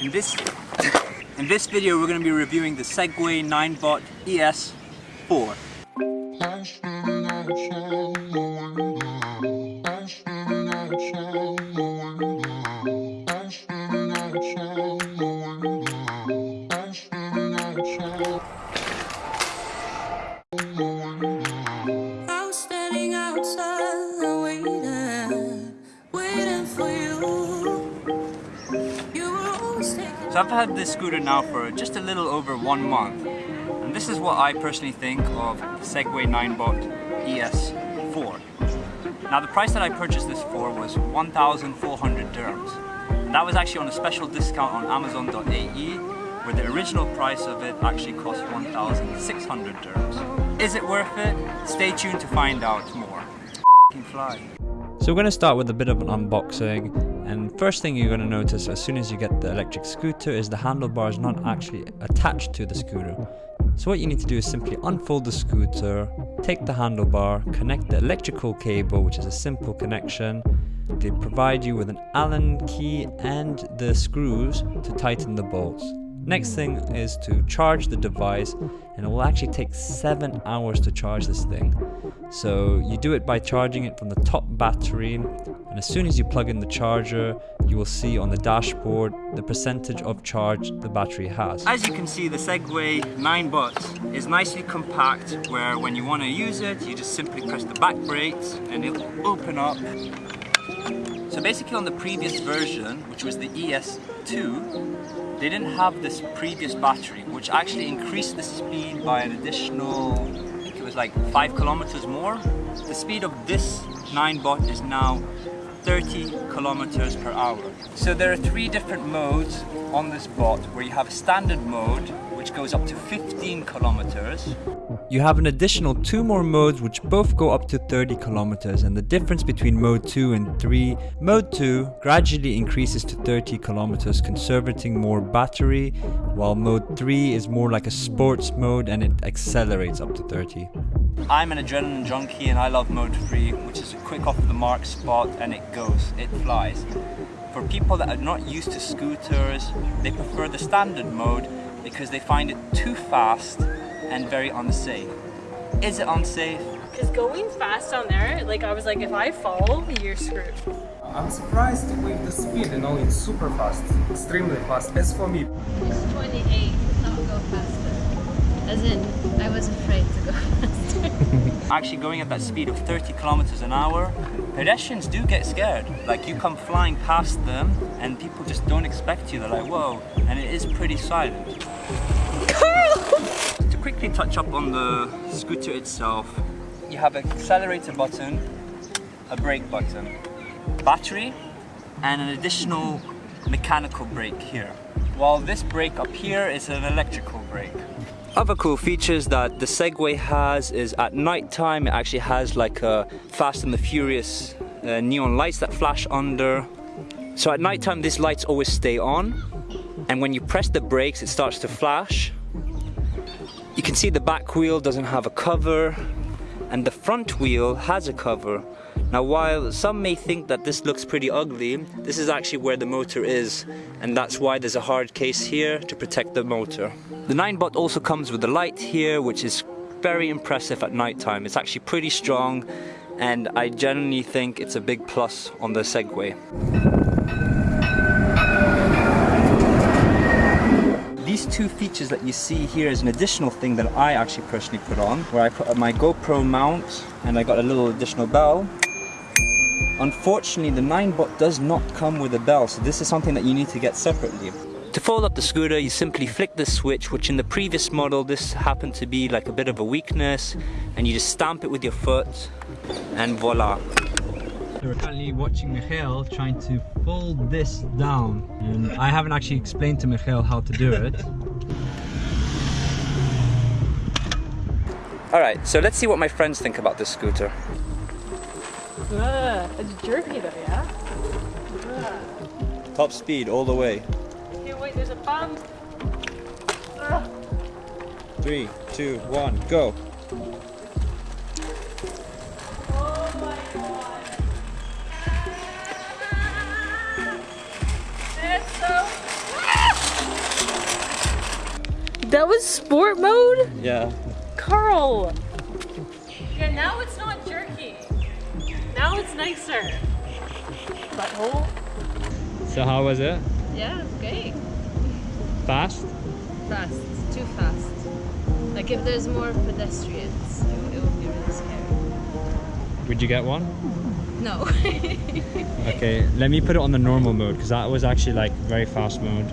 In this, in this video we're going to be reviewing the Segway Ninebot ES4. I've had this scooter now for just a little over one month and this is what I personally think of Segway Ninebot ES4. Now the price that I purchased this for was 1,400 dirhams. That was actually on a special discount on Amazon.ae where the original price of it actually cost 1,600 dirhams. Is it worth it? Stay tuned to find out more. Fly. So we're going to start with a bit of an unboxing and first thing you're going to notice as soon as you get the electric scooter is the handlebar is not actually attached to the scooter. So what you need to do is simply unfold the scooter, take the handlebar, connect the electrical cable which is a simple connection. They provide you with an Allen key and the screws to tighten the bolts. Next thing is to charge the device and it will actually take 7 hours to charge this thing. So you do it by charging it from the top battery and as soon as you plug in the charger you will see on the dashboard the percentage of charge the battery has. As you can see the Segway Ninebot is nicely compact where when you want to use it you just simply press the back brakes and it will open up. So basically on the previous version which was the ES2 they didn't have this previous battery, which actually increased the speed by an additional, I think it was like five kilometers more. The speed of this Ninebot is now 30 kilometers per hour. So there are three different modes on this bot where you have a standard mode which goes up to 15 kilometers you have an additional two more modes which both go up to 30 kilometers and the difference between mode 2 and 3, mode 2 gradually increases to 30 kilometers conserving more battery while mode 3 is more like a sports mode and it accelerates up to 30. I'm an adrenaline junkie and I love mode 3 which is a quick off the mark spot and it goes, it flies. For people that are not used to scooters, they prefer the standard mode because they find it too fast and very unsafe. Is it unsafe? Because going fast on there, like I was like, if I fall, you're screwed. I'm surprised with the speed, you know, it's super fast, extremely fast, as for me. 28, not go faster. As in, I was afraid to go faster. Actually going at that speed of 30 kilometers an hour, pedestrians do get scared. Like you come flying past them and people just don't expect you. They're like, whoa, and it is pretty silent to quickly touch up on the scooter itself. You have an accelerator button, a brake button, battery, and an additional mechanical brake here. While this brake up here is an electrical brake. Other cool features that the Segway has is at night time it actually has like a Fast and the Furious uh, neon lights that flash under. So at night time these lights always stay on and when you press the brakes it starts to flash you can see the back wheel doesn't have a cover and the front wheel has a cover. Now while some may think that this looks pretty ugly, this is actually where the motor is and that's why there's a hard case here to protect the motor. The Ninebot also comes with a light here which is very impressive at night time. It's actually pretty strong and I genuinely think it's a big plus on the Segway. these two features that you see here is an additional thing that I actually personally put on, where I put my GoPro mount and I got a little additional bell. Unfortunately, the Ninebot does not come with a bell, so this is something that you need to get separately. To fold up the scooter, you simply flick the switch, which in the previous model, this happened to be like a bit of a weakness, and you just stamp it with your foot, and voila. We're currently watching Mikhail trying to fold this down and I haven't actually explained to Mikhail how to do it. Alright, so let's see what my friends think about this scooter. Uh, it's jerky though, yeah? Top speed all the way. Here, wait, there's a bump. Three, two, one, go. That was sport mode? Yeah. Carl! Yeah, now it's not jerky. Now it's nicer. Butthole. So how was it? Yeah, it's great. Fast? Fast. Too fast. Like if there's more pedestrians, it, it would be really scary. Would you get one? No. Okay, let me put it on the normal mode because that was actually like very fast mode.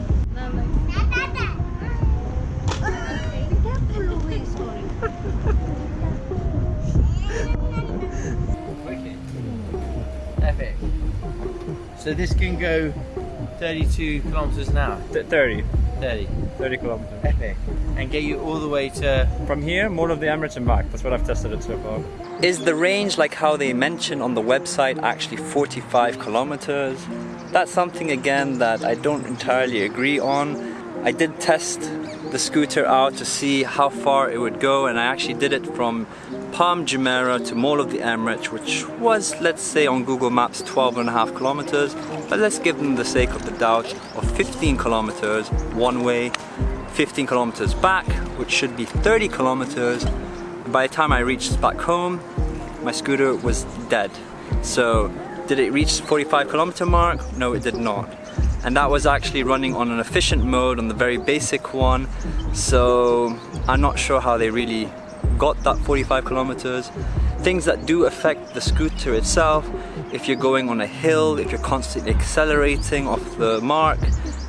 So this can go 32 kilometers an hour. Th- 30. 30. 30 kilometers. Epic. And get you all the way to. From here, Mall of the Emirates and back. That's what I've tested it so far. Is the range like how they mention on the website actually 45 kilometers? That's something again that I don't entirely agree on. I did test the scooter out to see how far it would go and I actually did it from Palm Jumeirah to Mall of the Emirates which was let's say on Google Maps 12 and a half kilometers but let's give them the sake of the doubt of 15 kilometers one way 15 kilometers back which should be 30 kilometers by the time I reached back home, my scooter was dead. So did it reach 45 kilometer mark? No, it did not. And that was actually running on an efficient mode on the very basic one. So I'm not sure how they really got that 45 kilometers. Things that do affect the scooter itself, if you're going on a hill, if you're constantly accelerating off the mark,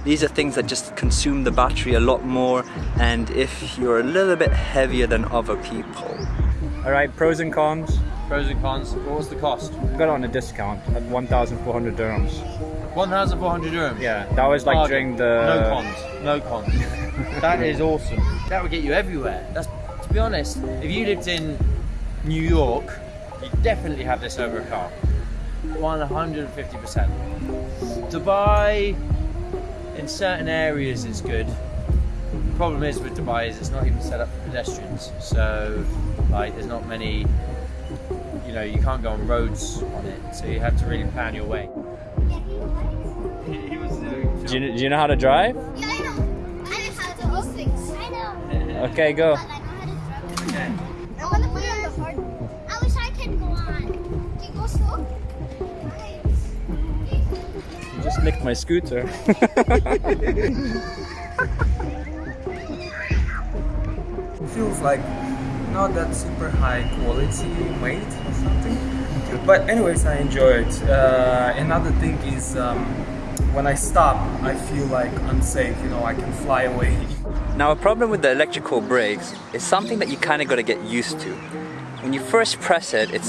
these are things that just consume the battery a lot more and if you're a little bit heavier than other people. Alright, pros and cons. Pros and cons. What was the cost? Got it on a discount at 1,400 dirhams. 1,400 dirhams. Yeah, that was like Bargain. during the. No cons. No cons. that is awesome. That would get you everywhere. That's to be honest. If you lived in New York, you'd definitely have this over a car. 150%. Dubai, in certain areas, is good. The problem is with Dubai is it's not even set up for pedestrians. So, like, there's not many. You know, you can't go on roads on it. So you have to really plan your way. Do you, do you know how to drive? Yeah, I know. I know how to do things. I know. Okay, go. But I know how to drive. I want to put it on the hard. I wish I could go on. You go slow? You just licked my scooter. It feels like not that super high quality weight or something. But anyways, I enjoy it. Uh, another thing is um, when I stop, I feel like unsafe. You know, I can fly away. Now a problem with the electrical brakes is something that you kind of got to get used to. When you first press it, it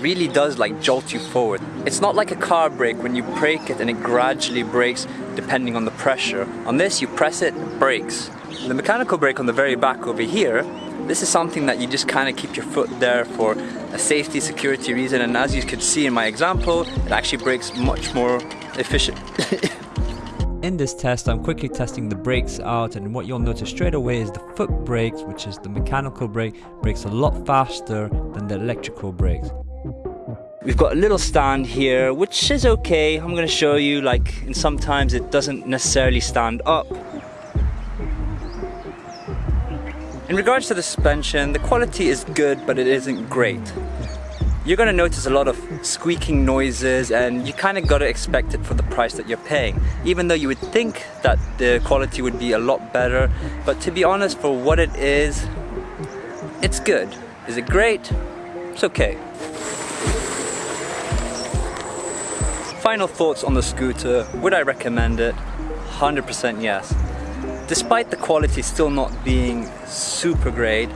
really does like jolt you forward. It's not like a car brake when you brake it and it gradually brakes depending on the pressure. On this, you press it, it brakes. The mechanical brake on the very back over here, this is something that you just kind of keep your foot there for a safety security reason and as you could see in my example, it actually brakes much more efficient. In this test, I'm quickly testing the brakes out and what you'll notice straight away is the foot brakes, which is the mechanical brake, brakes a lot faster than the electrical brakes. We've got a little stand here, which is okay. I'm gonna show you, like, and sometimes it doesn't necessarily stand up. In regards to the suspension, the quality is good, but it isn't great. You're gonna notice a lot of squeaking noises and you kinda gotta expect it for the price that you're paying. Even though you would think that the quality would be a lot better, but to be honest, for what it is, it's good. Is it great? It's okay. Final thoughts on the scooter. Would I recommend it? 100% yes. Despite the quality still not being super great,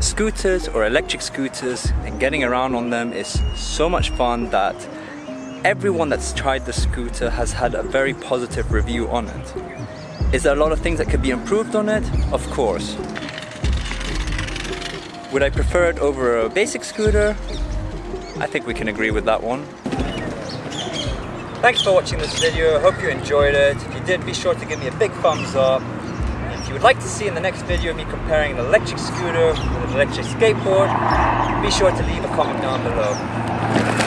scooters or electric scooters and getting around on them is so much fun that everyone that's tried the scooter has had a very positive review on it. Is there a lot of things that could be improved on it? Of course. Would I prefer it over a basic scooter? I think we can agree with that one. Thanks for watching this video, I hope you enjoyed it. If you did, be sure to give me a big thumbs up. If you would like to see in the next video me comparing an electric scooter with an electric skateboard, be sure to leave a comment down below.